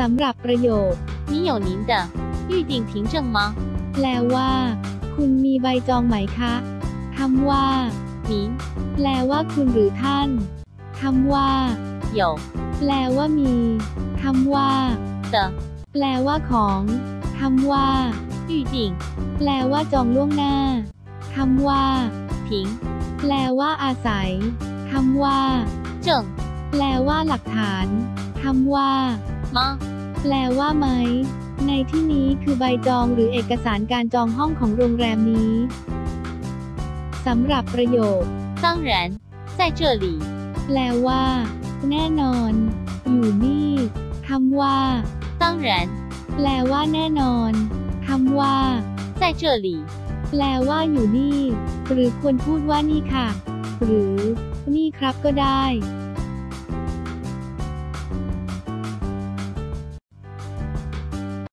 สำหรับประโยค 你有您的预定凭证吗？ แปลว่า คุณมีใบจองไหมคะคำว่า 您 แปลว่าคุณหรือท่านคำว่า 有 แปลว่ามีคำว่า 的 แปลว่าของคำว่า 预定 แปลว่าจองล่วงหน้าคำว่า 凭 แปลว่าอาศัยคำว่า 证 แปลว่าหลักฐานคำว่า 吗？ แปลว่าไหม ในที่นี้คือใบจองหรือเอกสารการจองห้องของโรงแรมนี้สำหรับประโยค 当然，在这里。 แปลว่า แน่นอน อยู่นี่คำว่า 当然， แปลว่าแน่นอนคำว่า 在这里。 แปลว่าอยู่นี่ หรือควรพูดว่านี่ค่ะ หรือ นี่ครับก็ได้